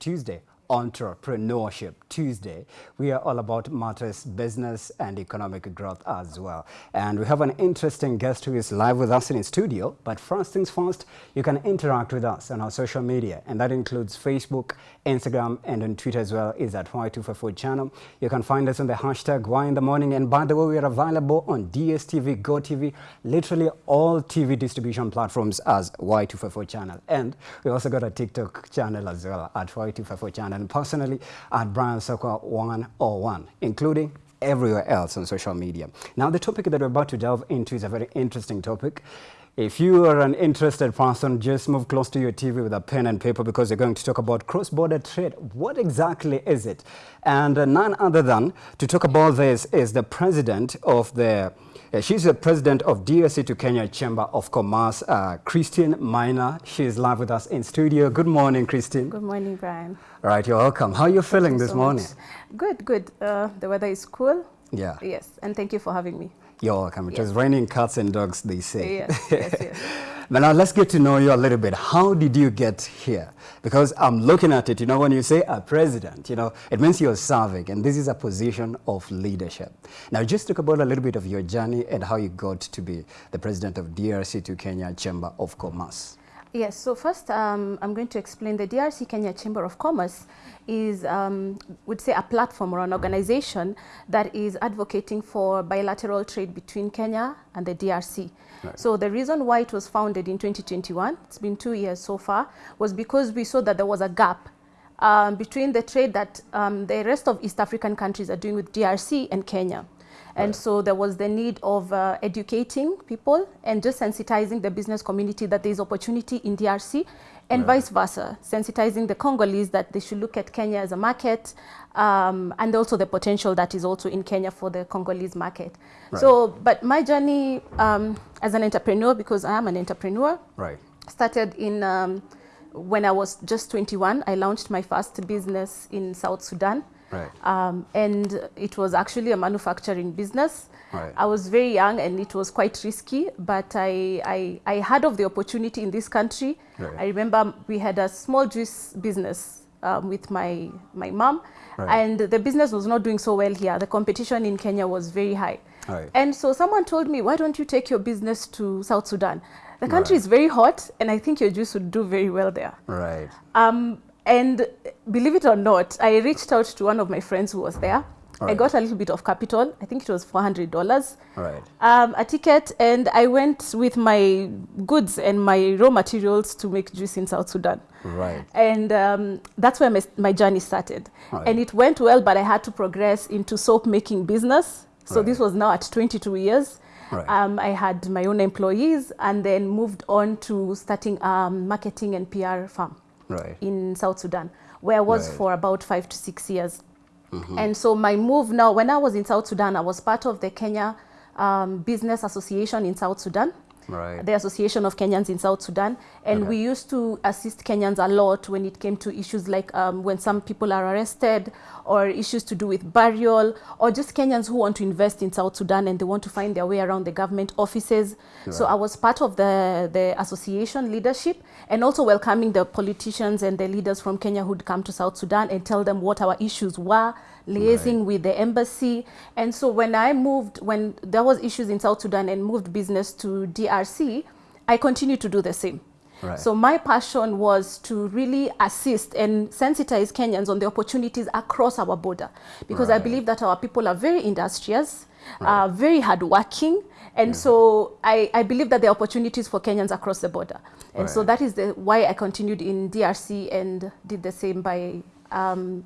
Tuesday, Entrepreneurship Tuesday. We are all about matters business and economic growth as well. And we have an interesting guest who is live with us in the studio. But first things first, you can interact with us on our social media. And that includes Facebook, Instagram, and on Twitter as well is at Y254 channel. You can find us on the hashtag Y in the morning. And by the way, we are available on DSTV, GoTV, literally all TV distribution platforms as Y254 channel. And we also got a TikTok channel as well at Y254 channel and personally at Brian Sokwa 101, including everywhere else on social media. Now, the topic that we're about to delve into is a very interesting topic. If you are an interested person, just move close to your TV with a pen and paper because we're going to talk about cross-border trade. What exactly is it? And uh, none other than to talk about this is the president of the uh, she's the president of DRC to Kenya Chamber of Commerce, uh, Christine Maina. She's live with us in studio. Good morning, Christine. Good morning, Brian. All right, you're welcome. How are you feeling this so morning? Much. Good, good. Uh, the weather is cool. Yeah. Yes, and thank you for having me. You're welcome. It was raining cats and dogs, they say. Yes, yes, yes. But now let's get to know you a little bit. How did you get here? Because I'm looking at it, you know, when you say a president, you know, it means you're serving, and this is a position of leadership. Now, just talk about a little bit of your journey and how you got to be the president of DRC to Kenya Chamber of Commerce. Yes, so first um, I'm going to explain the DRC Kenya Chamber of Commerce is, um, would say, a platform or an organization that is advocating for bilateral trade between Kenya and the DRC. Right. So the reason why it was founded in 2021, it's been two years so far, was because we saw that there was a gap um, between the trade that um, the rest of East African countries are doing with DRC and Kenya. And so there was the need of uh, educating people and just sensitizing the business community that there is opportunity in DRC and right. vice versa, sensitizing the Congolese that they should look at Kenya as a market um, and also the potential that is also in Kenya for the Congolese market. Right. So, but my journey um, as an entrepreneur, because I am an entrepreneur, right. started in um, when I was just 21. I launched my first business in South Sudan. Right. Um, and it was actually a manufacturing business. Right. I was very young and it was quite risky, but I, I, I heard of the opportunity in this country. Right. I remember we had a small juice business um, with my, my mom, right. and the business was not doing so well here. The competition in Kenya was very high. Right. And so someone told me, why don't you take your business to South Sudan? The country is very hot, and I think your juice would do very well there. Right. Um, and believe it or not, I reached out to one of my friends who was there. Right. I got a little bit of capital. I think it was $400. Right. Um, a ticket, and I went with my goods and my raw materials to make juice in South Sudan. Right. And um, that's where my, my journey started. Right. And it went well, but I had to progress into soap making business. So Right. this was now at 22 years. Right. Um, I had my own employees and then moved on to starting a marketing and PR firm Right. in South Sudan, where I was Right. for about five to six years. And so my move now, when I was in South Sudan, I was part of the Kenya um, Business Association in South Sudan, Right. the Association of Kenyans in South Sudan. And Okay. we used to assist Kenyans a lot when it came to issues like um, when some people are arrested or issues to do with burial or just Kenyans who want to invest in South Sudan and they want to find their way around the government offices. So I was part of the, the association leadership and also welcoming the politicians and the leaders from Kenya who'd come to South Sudan and tell them what our issues were, liaising with the embassy. And so when I moved, when there was issues in South Sudan and moved business to DRC, I continued to do the same. Right. So my passion was to really assist and sensitize Kenyans on the opportunities across our border because I believe that our people are very industrious, uh, very hardworking, and so I, I believe that there are opportunities for Kenyans across the border. And so that is the, why I continued in DRC and did the same by um,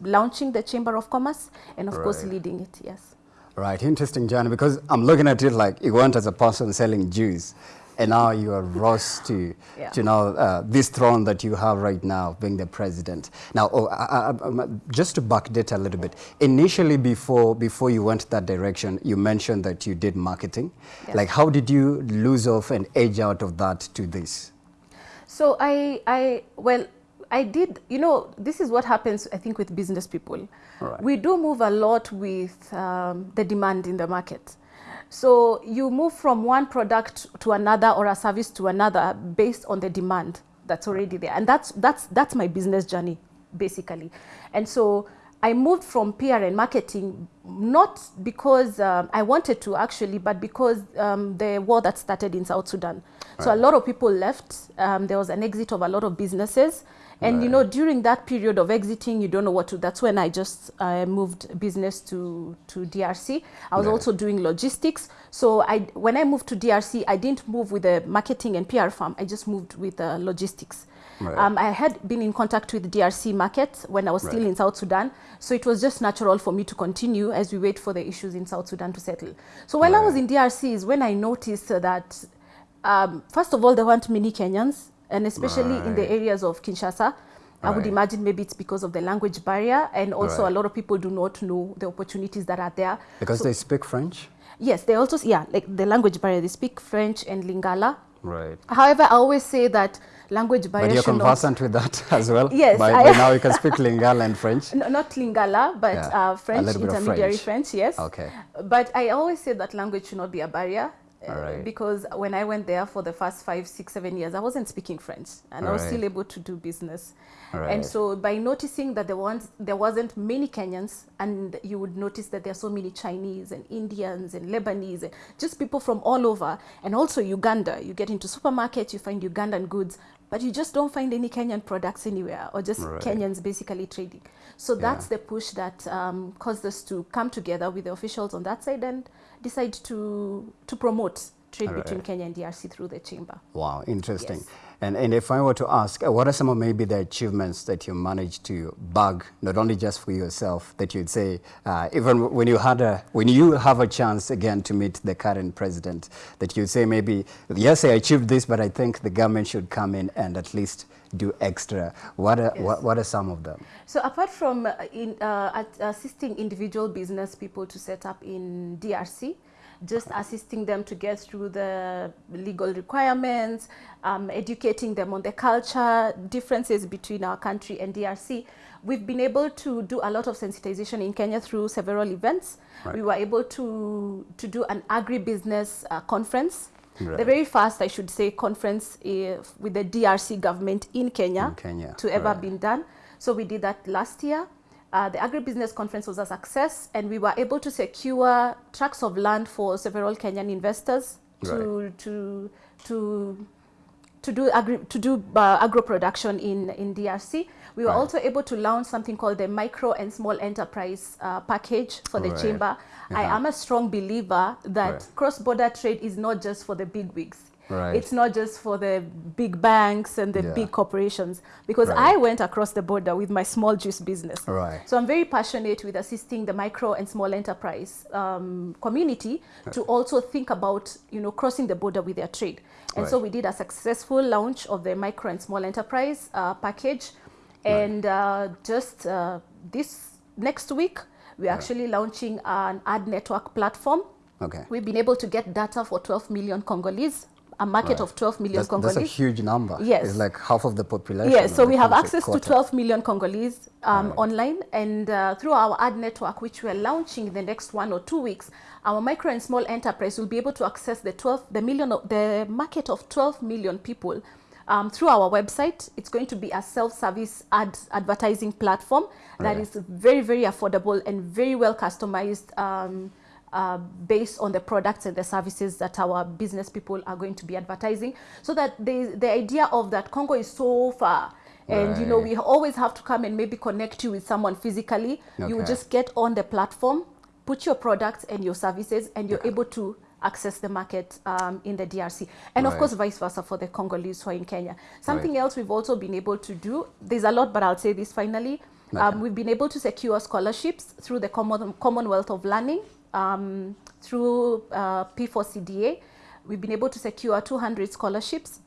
launching the Chamber of Commerce and of course leading it, yes. Right, interesting journey because I'm looking at it like you went as a person selling juice and now you are rose to, Yeah. to now uh, this throne that you have right now being the president. Now, oh, I, I, I'm- just to backdate a little bit, initially before, before you went that direction, you mentioned that you did marketing. Yes. Like how did you lose off and edge out of that to this? So I, I, well, I did, you know, this is what happens, I think, with business people. Right. We do move a lot with um, the demand in the market. So you move from one product to another or a service to another based on the demand that's already there. And that's, that's, that's my business journey. basically. And so I moved from PR and marketing not because um, I wanted to actually, but because um, the war that started in South Sudan. Right. So a lot of people left. Um, there was an exit of a lot of businesses. And right. you know, during that period of exiting, you don't know what to. That's when I just uh, moved business to to DRC. I was right. also doing logistics. So I, when I moved to DRC, I didn't move with the marketing and PR firm. I just moved with uh, logistics. Right. Um, I had been in contact with the DRC market when I was still in South Sudan. So it was just natural for me to continue as we wait for the issues in South Sudan to settle. So while I was in DRC is when I noticed that, um, first of all, there weren't many Kenyans and especially right. in the areas of Kinshasa. I right. would imagine maybe it's because of the language barrier and also right. a lot of people do not know the opportunities that are there. Because so, they speak French? Yes, they also, yeah, like the language barrier, they speak French and Lingala. Right. However, I always say that language barrier But you're conversant with that as well? Yes. By, by now you can speak Lingala and French? No, not Lingala, but yeah. uh, French, intermediary French. French, yes. Okay. But I always say that language should not be a barrier. Uh, right. because when I went there for the first five, six, seven years, I wasn't speaking French and I was still able to do business. Right. And so by noticing that there, was, there wasn't many Kenyans and you would notice that there are so many Chinese and Indians and Lebanese and just people from all over and also Uganda. You get into supermarkets, you find Ugandan goods, but you just don't find any Kenyan products anywhere or just right. Kenyans basically trading. So that's yeah. the push that um, caused us to come together with the officials on that side and decide to, to promote trade right. between Kenya and DRC through the chamber. Wow, interesting. Yes. And, and if I were to ask, uh, what are some of maybe the achievements that you managed to bag, not only just for yourself, that you'd say, uh, even when you had a, when you have a chance again to meet the current president, that you'd say maybe, yes, I achieved this, but I think the government should come in and at least do extra. What are, yes. what, what, are some of them? So apart from uh, in, uh, assisting individual business people to set up in DRC, just assisting them to get through the legal requirements, um, educating them on the culture differences between our country and DRC. We've been able to do a lot of sensitization in Kenya through several events. Right. We were able to, to do an agribusiness uh, conference Right. The very first, I should say, conference uh, with the DRC government in Kenya, in Kenya. to ever right. been done. So we did that last year. Uh, the agribusiness conference was a success and we were able to secure tracts of land for several Kenyan investors to, right. to, to, to do, agri to do uh, agro production in, in DRC. We were right. also able to launch something called the micro and small enterprise uh, package for the right. chamber. I am a strong believer that cross-border trade is not just for the big wigs. Right. It's not just for the big banks and the yeah. big corporations because right. I went across the border with my small juice business. Right. So I'm very passionate with assisting the micro and small enterprise um, community to also think about, you know, crossing the border with their trade. And so we did a successful launch of the micro and small enterprise uh, package. And uh, just uh, this next week, we're actually launching an ad network platform. Okay. We've been able to get data for 12 million Congolese a market right. of 12 million that's, Congolese. That's a huge number. Yes. It's like half of the population. Yes, so we have access quarter. to 12 million Congolese um, right. online and uh, through our ad network, which we're launching in the next one or two weeks, our micro and small enterprise will be able to access the 12, the million, of, the market of 12 million people um, through our website. It's going to be a self-service ad advertising platform that is very, very affordable and very well customized um, uh, based on the products and the services that our business people are going to be advertising. So that the, the idea of that Congo is so far and right. you know we always have to come and maybe connect you with someone physically. Okay. You just get on the platform, put your products and your services and you're able to access the market um, in the DRC. And right. of course, vice versa for the Congolese who are in Kenya. Something right. else we've also been able to do, there's a lot, but I'll say this finally. Okay. Um, we've been able to secure scholarships through the Common Commonwealth of Learning, um, through uh, P4CDA. We've been able to secure 200 scholarships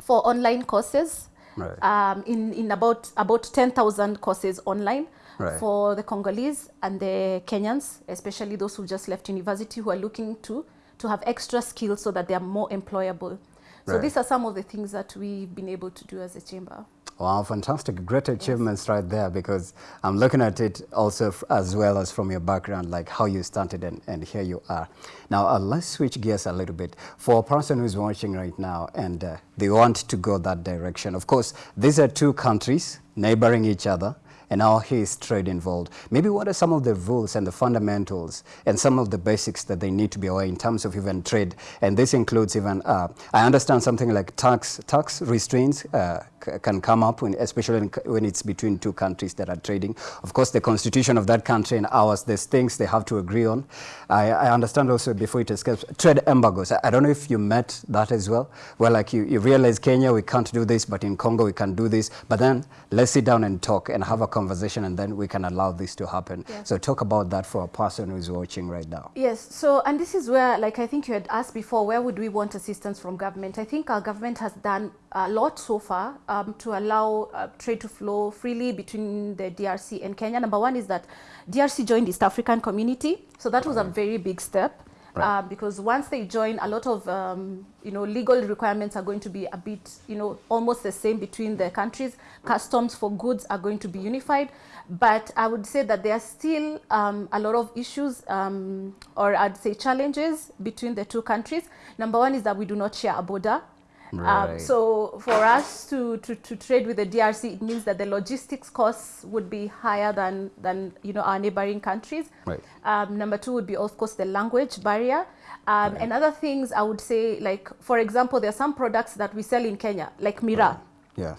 for online courses right. um, in, in about, about 10,000 courses online right. for the Congolese and the Kenyans, especially those who just left university who are looking to to have extra skills so that they are more employable. So right. these are some of the things that we've been able to do as a chamber. Wow, fantastic. Great achievements yes. right there because I'm looking at it also as well as from your background, like how you started and, and here you are. Now, uh, let's switch gears a little bit. For a person who's watching right now and uh, they want to go that direction, of course, these are two countries neighboring each other, and how is trade involved. Maybe what are some of the rules and the fundamentals and some of the basics that they need to be aware in terms of even trade? And this includes even, uh, I understand something like tax, tax restraints uh, can come up, when, especially when it's between two countries that are trading. Of course, the constitution of that country and ours, there's things they have to agree on. I, I understand also before it escapes, trade embargoes. I, I, don't know if you met that as well. Well, like you, you realize Kenya, we can't do this, but in Congo, we can do this. But then let's sit down and talk and have a conversation and then we can allow this to happen. Yes. So talk about that for a person who's watching right now. Yes, so and this is where, like I think you had asked before, where would we want assistance from government? I think our government has done a lot so far um, to allow uh, trade to flow freely between the DRC and Kenya. Number one is that DRC joined East African community, so that was a very big step. Right. Uh, because once they join, a lot of um, you know legal requirements are going to be a bit you know almost the same between the countries. Customs for goods are going to be unified, but I would say that there are still um, a lot of issues um, or I'd say challenges between the two countries. Number one is that we do not share a border. Um, right. Um, so for us to, to, to trade with the DRC, it means that the logistics costs would be higher than, than you know, our neighboring countries. Right. Um, number two would be, of course, the language barrier. Um, right. And other things I would say, like, for example, there are some products that we sell in Kenya, like miraa. Right. Yeah.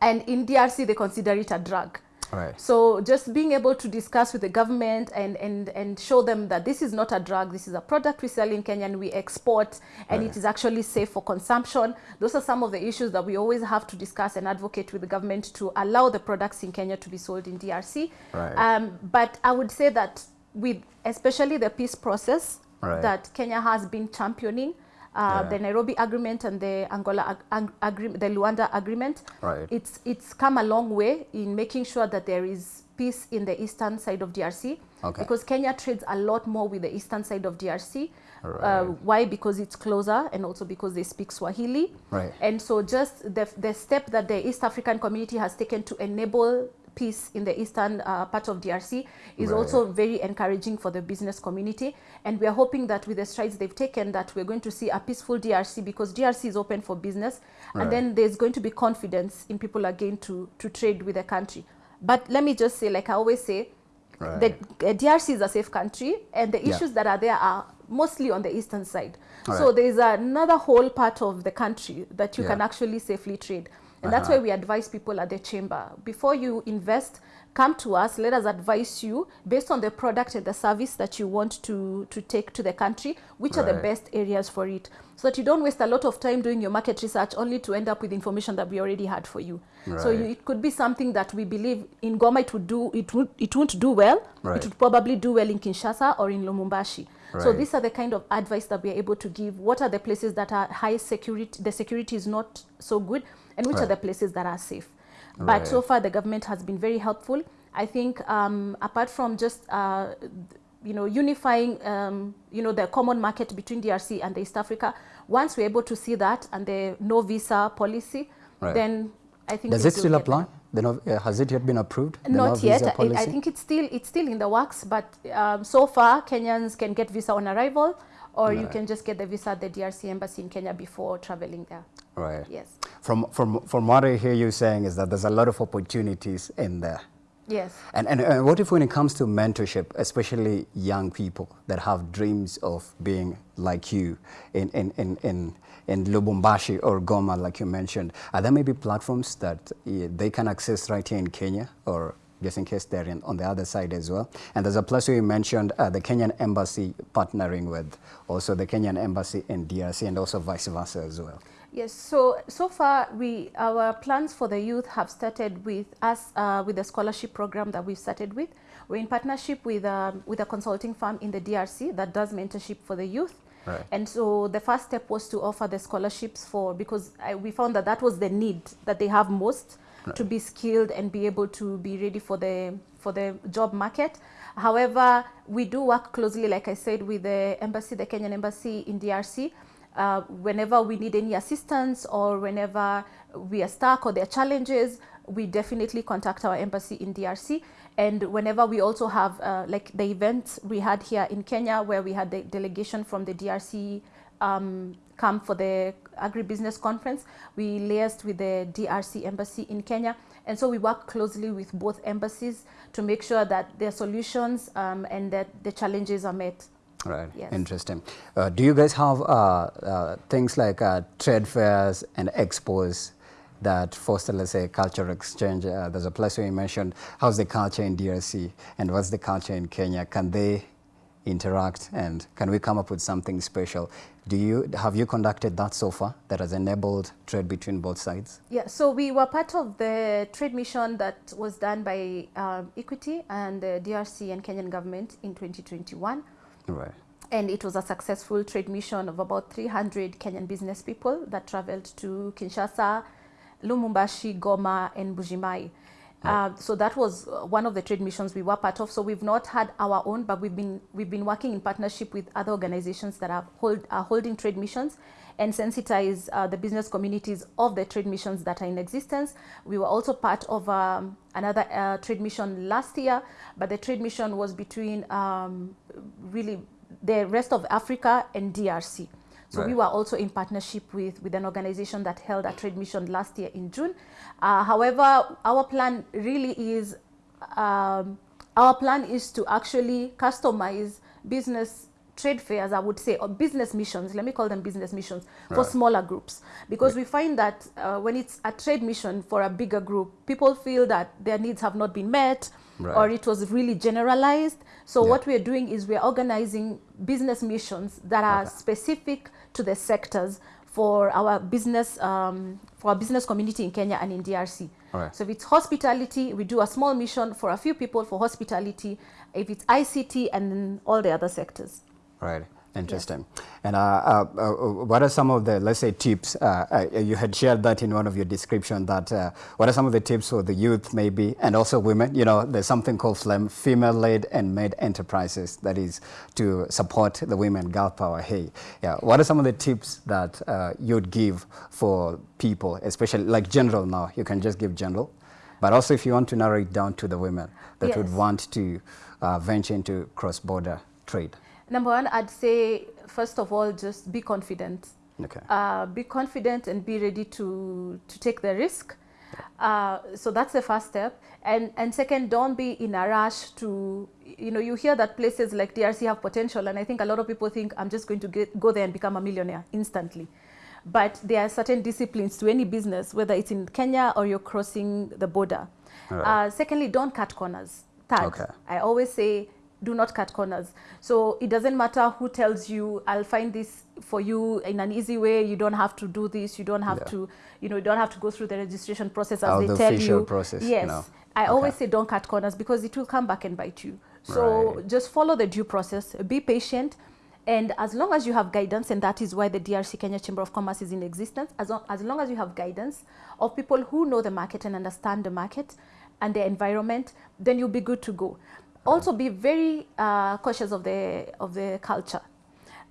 And in DRC, they consider it a drug. Right. So just being able to discuss with the government and, and, and show them that this is not a drug, this is a product we sell in Kenya and we export and right. it is actually safe for consumption. Those are some of the issues that we always have to discuss and advocate with the government to allow the products in Kenya to be sold in DRC. Right. Um, but I would say that with especially the peace process right. that Kenya has been championing, uh, yeah. the Nairobi Agreement and the Angola ag agreement, the Luanda Agreement. Right. It's it's come a long way in making sure that there is peace in the eastern side of DRC. Okay. Because Kenya trades a lot more with the eastern side of DRC. Right. Uh, why? Because it's closer and also because they speak Swahili. Right. And so just the, the step that the East African community has taken to enable peace in the eastern uh, part of DRC is right. also very encouraging for the business community. And we are hoping that with the strides they've taken that we're going to see a peaceful DRC because DRC is open for business. Right. And then there's going to be confidence in people again to, to trade with the country. But let me just say, like I always say, right. the uh, DRC is a safe country and the issues yeah. that are there are mostly on the eastern side. so there is another whole part of the country that you yeah. can actually safely trade. And uh -huh. that's why we advise people at the chamber. Before you invest, come to us, let us advise you based on the product and the service that you want to, to take to the country, which right. are the best areas for it. So that you don't waste a lot of time doing your market research only to end up with information that we already had for you. Right. So you, it could be something that we believe in Goma it would do, it, would, it won't do well. Right. It would probably do well in Kinshasa or in Lubumbashi. Right. So these are the kind of advice that we are able to give. What are the places that are high security, the security is not so good, and which are the places that are safe. But right. so far, the government has been very helpful. I think um, apart from just uh, you know unifying um, you know the common market between DRC and East Africa, once we're able to see that and the no visa policy, then I think does it still apply? No, uh, has it yet been approved? Not no yet. I, I, think it's still it's still in the works, but um, so far Kenyans can get visa on arrival, or right. you can just get the visa at the DRC embassy in Kenya before traveling there. Right. Yes. From from from what I hear you saying is that there's a lot of opportunities in there. Yes. And, and uh, what if when it comes to mentorship, especially young people that have dreams of being like you in, in, in, in, in Lubumbashi or Goma, like you mentioned, are there maybe platforms that uh, they can access right here in Kenya or just in case they're in, on the other side as well. And there's a place where you mentioned uh, the Kenyan embassy partnering with also the Kenyan embassy in DRC and also vice versa as well. Yes, so so far we our plans for the youth have started with us uh, with the scholarship program that we've started with. We're in partnership with um, with a consulting firm in the DRC that does mentorship for the youth. Right. And so the first step was to offer the scholarships for because I, we found that that was the need that they have most right. to be skilled and be able to be ready for the for the job market. However, we do work closely, like I said, with the embassy, the Kenyan embassy in DRC uh, whenever we need any assistance or whenever we are stuck or there are challenges, we definitely contact our embassy in DRC. And whenever we also have, uh, like the event we had here in Kenya, where we had the delegation from the DRC um, come for the agribusiness conference, we liaised with the DRC embassy in Kenya And so we work closely with both embassies to make sure that their solutions um, and that the challenges are met. Right, Yes. interesting. Uh, do you guys have uh, uh, things like uh, trade fairs and expos that foster, let's say, cultural exchange? Uh, there's a place where you mentioned how's the culture in DRC and what's the culture in Kenya? Can they interact and can we come up with something special? Do you have you conducted that so far that has enabled trade between both sides? Yeah, so we were part of the trade mission that was done by um, Equity and the DRC and Kenyan government in 2021. Right. And it was a successful trade mission of about 300 Kenyan business people that traveled to Kinshasa, Lubumbashi, Goma, and Mbuji-Mayi. Uh, so that was uh, one of the trade missions we were part of. So we've not had our own, but we've been we've been working in partnership with other organizations that are hold are holding trade missions and sensitize uh, the business communities of the trade missions that are in existence. We were also part of um, another uh, trade mission last year, but the trade mission was between um, really the rest of Africa and DRC. So we were also in partnership with, with an organization that held a trade mission last year in June. Uh, however, our plan really is, um, our plan is to actually customize business trade fairs, I would say, or business missions, let me call them business missions, for Right. smaller groups. Because we find that uh, when it's a trade mission for a bigger group, people feel that their needs have not been met Right. or it was really generalized. So Yeah. what we're doing is we're organizing business missions that are Okay. specific to the sectors for our business um, for our business community in Kenya and in DRC. Alright. So if it's hospitality, we do a small mission for a few people for hospitality. If it's ICT and then all the other sectors. Right. Interesting. And uh, uh, uh, what are some of the, let's say, tips? Uh, uh, you had shared that in one of your description. That uh, what are some of the tips for the youth, maybe, and also women? You know, there's something called FLEM, female-led and made enterprises. That is to support the women, girl power. Hey, yeah. What are some of the tips that uh, you'd give for people, especially like general? Now you can just give general, but also if you want to narrow it down to the women that would want to uh, venture into cross-border trade. Number one, I'd say first of all, just be confident. Okay. uh, be confident and be ready to to take the risk. Uh, so that's the first step. And and second, don't be in a rush to you know you hear that places like DRC have potential, and I think a lot of people think I'm just going to get, go there and become a millionaire instantly. But there are certain disciplines to any business, whether it's in Kenya or you're crossing the border. Alright. Uh, secondly, don't cut corners. Third, Okay. I always say do not cut corners. So it doesn't matter who tells you, I'll find this for you in an easy way. You don't have to do this. You don't have Yeah. to, you know, you don't have to go through the registration process as Oh, they the tell you. process, Yes. no. I always say don't cut corners because it will come back and bite you. So Right. just follow the due process, be patient. And as long as you have guidance, and that is why the DRC Kenya Chamber of Commerce is in existence, as long, as long as you have guidance of people who know the market and understand the market and the environment, then you'll be good to go. Also, be very uh, cautious of the of the culture.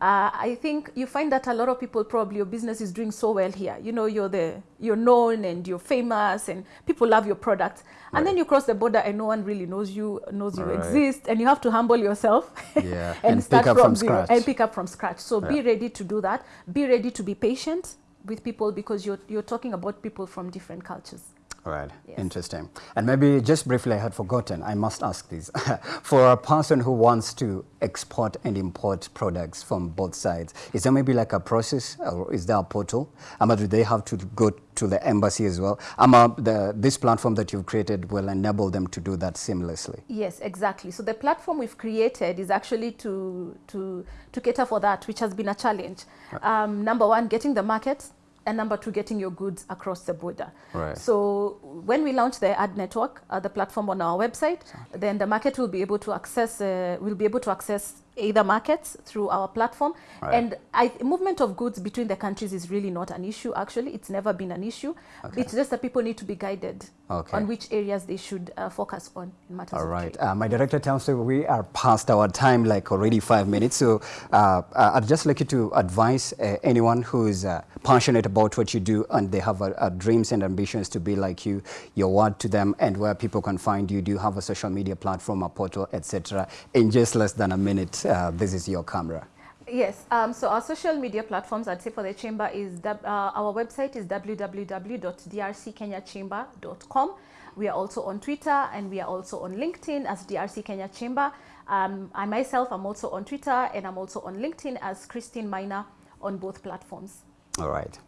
Uh, I think you find that a lot of people probably your business is doing so well here. You know, you're the you're known and you're famous and people love your product. And then you cross the border and no one really knows you knows you Right. exist and you have to humble yourself Yeah, and, and start from, zero scratch. and pick up from scratch. So be ready to do that. Be ready to be patient with people because you're you're talking about people from different cultures. Right, Yes. interesting. And maybe just briefly, I had forgotten, I must ask this. For a person who wants to export and import products from both sides, is there maybe like a process or is there a portal? Ama, do they have to go to the embassy as well? Ama, the, this platform that you've created will enable them to do that seamlessly. Yes, exactly. So the platform we've created is actually to to to cater for that, which has been a challenge. Um, number one, getting the market, and number two, getting your goods across the border. Right. So when we launch the ad network, uh, the platform on our website, then the market will be able to access uh, will be able to access either markets through our platform. Right. And I, movement of goods between the countries is really not an issue. Actually, it's never been an issue. Okay. It's just that people need to be guided Okay. on which areas they should uh, focus on in matters All of trade. Uh, my director tells me we are past our time, like already five minutes. So uh, uh, I'd just like you to advise uh, anyone who is uh, passionate about what you do and they have dreams and ambitions to be like you, your word to them and where people can find you. Do you have a social media platform, a portal, etc.? In just less than a minute, uh, this is your camera. Yes, um, so our social media platforms, I'd say for the chamber is, uh, our website is www.drckenyachamber.com. We are also on Twitter and we are also on LinkedIn as DRC Kenya Chamber. Um, I myself am also on Twitter and I'm also on LinkedIn as Christine Maina on both platforms. All right.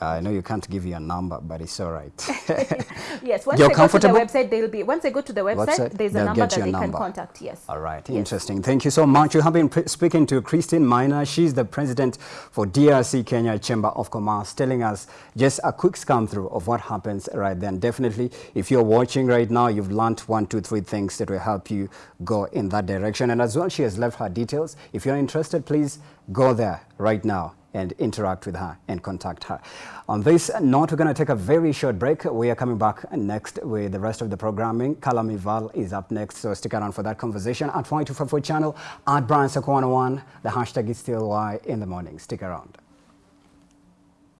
Yes. I know you can't give your number, but it's all right. yes, once You're they go to the website, they'll be, once they go to the website, Website, there's a number that they can contact, yes. All right, Yes. interesting. Thank you so much. You have been speaking to Christine Maina. She's the president for DRC Kenya Chamber of Commerce, telling us just a quick scan through of what happens right then. Definitely, if you're watching right now, you've learned one, two, three things that will help you go in that direction. And as well, she has left her details. If you're interested, please go there right now and interact with her and contact her. On this note, we're going to take a very short break. We are coming back next with the rest of the programming. Kalami Val is up next, so stick around for that conversation at 5254 channel at Brian Sakwana1. The hashtag is still Y in the morning. Stick around.